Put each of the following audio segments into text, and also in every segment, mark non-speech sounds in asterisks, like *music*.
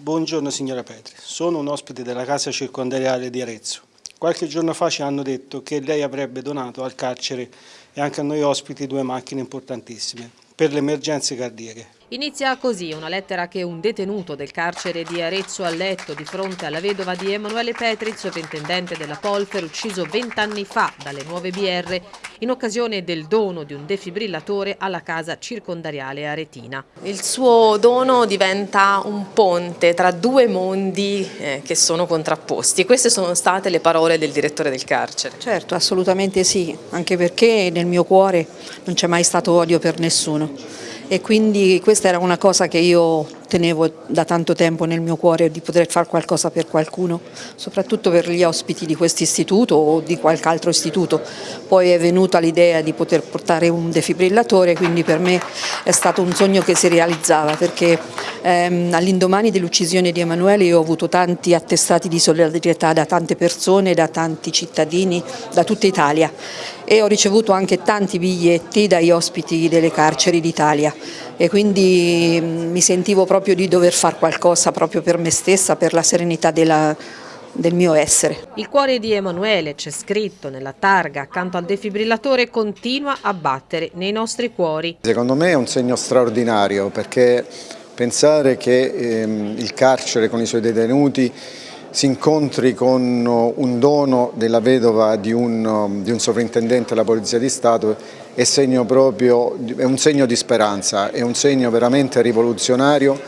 Buongiorno signora Petri, sono un ospite della casa circondariale di Arezzo. Qualche giorno fa ci hanno detto che lei avrebbe donato al carcere e anche a noi ospiti due macchine importantissime per le emergenze cardiache. Inizia così una lettera che un detenuto del carcere di Arezzo ha letto di fronte alla vedova di Emanuele Petri, sovrintendente della Polfer, ucciso vent'anni fa dalle nuove BR in occasione del dono di un defibrillatore alla casa circondariale aretina. Il suo dono diventa un ponte tra due mondi eh, che sono contrapposti. Queste sono state le parole del direttore del carcere. Certo, assolutamente sì, anche perché nel mio cuore non c'è mai stato odio per nessuno e quindi questa era una cosa che io tenevo da tanto tempo nel mio cuore di poter fare qualcosa per qualcuno, soprattutto per gli ospiti di questo istituto o di qualche altro istituto. Poi è venuta l'idea di poter portare un defibrillatore, quindi per me è stato un sogno che si realizzava perché ehm, all'indomani dell'uccisione di Emanuele io ho avuto tanti attestati di solidarietà da tante persone, da tanti cittadini, da tutta Italia e ho ricevuto anche tanti biglietti dagli ospiti delle carceri d'Italia e quindi mm, mi sentivo proprio di dover fare qualcosa proprio per me stessa, per la serenità della, del mio essere. Il cuore di Emanuele, c'è scritto nella targa accanto al defibrillatore, continua a battere nei nostri cuori. Secondo me è un segno straordinario perché pensare che ehm, il carcere con i suoi detenuti si incontri con un dono della vedova di un, di un sovrintendente della Polizia di Stato è, segno proprio, è un segno di speranza, è un segno veramente rivoluzionario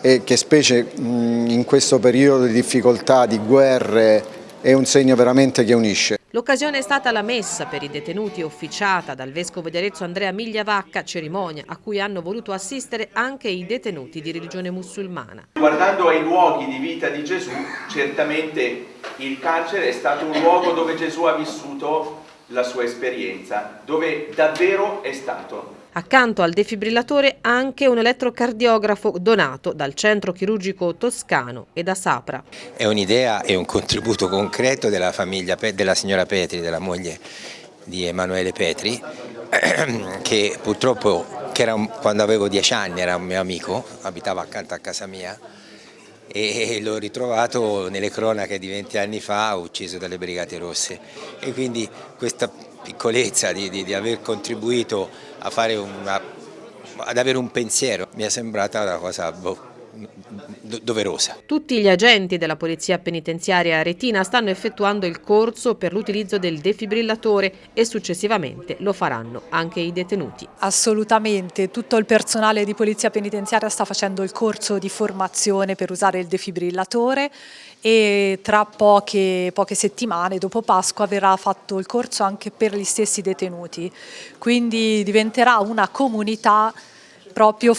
e che specie in questo periodo di difficoltà, di guerre, è un segno veramente che unisce. L'occasione è stata la messa per i detenuti officiata dal Vescovo di Arezzo Andrea Migliavacca, cerimonia a cui hanno voluto assistere anche i detenuti di religione musulmana. Guardando ai luoghi di vita di Gesù, certamente il carcere è stato un luogo dove Gesù ha vissuto la sua esperienza, dove davvero è stato. Accanto al defibrillatore anche un elettrocardiografo donato dal centro chirurgico toscano e da Sapra. È un'idea e un contributo concreto della famiglia della signora Petri, della moglie di Emanuele Petri, *clears throat* che purtroppo che era un, quando avevo dieci anni era un mio amico, abitava accanto a casa mia e l'ho ritrovato nelle cronache di 20 anni fa ucciso dalle Brigate Rosse. E quindi questa piccolezza di, di, di aver contribuito una, ad avere un pensiero mi è sembrata una cosa boh, doverosa. Tutti gli agenti della Polizia Penitenziaria Aretina stanno effettuando il corso per l'utilizzo del defibrillatore e successivamente lo faranno anche i detenuti. Assolutamente, tutto il personale di Polizia Penitenziaria sta facendo il corso di formazione per usare il defibrillatore e tra poche, poche settimane dopo Pasqua verrà fatto il corso anche per gli stessi detenuti, quindi diventerà una comunità proprio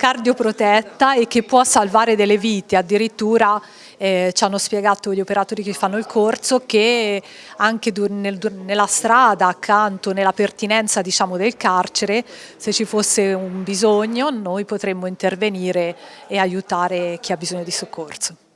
cardioprotetta e che può salvare delle vite, addirittura eh, ci hanno spiegato gli operatori che fanno il corso che anche nel, nella strada accanto, nella pertinenza diciamo, del carcere, se ci fosse un bisogno noi potremmo intervenire e aiutare chi ha bisogno di soccorso.